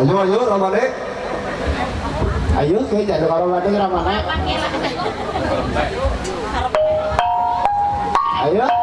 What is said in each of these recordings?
ayo ayo ramane. Ayo kayak jadi ramane ramane. Ayo.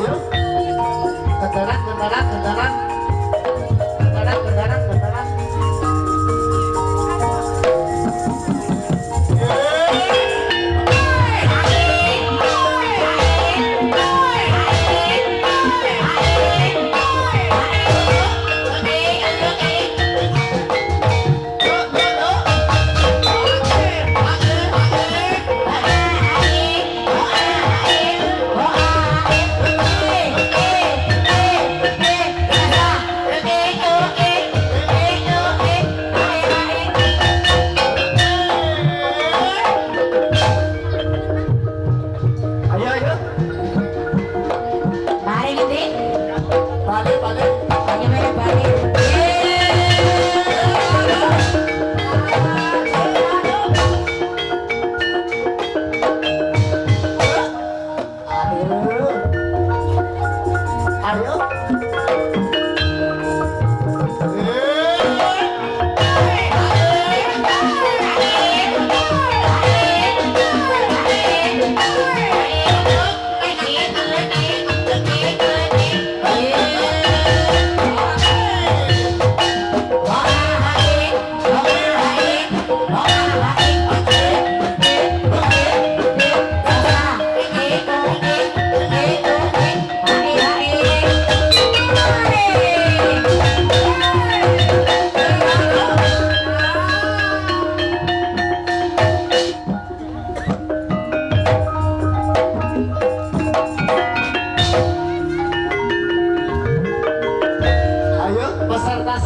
ayo, kendaraan, kendaraan, kendaraan.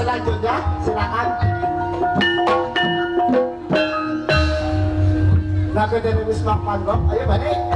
Selanjutnya silakan Nah, dari Wisma Panggung, ayo balik.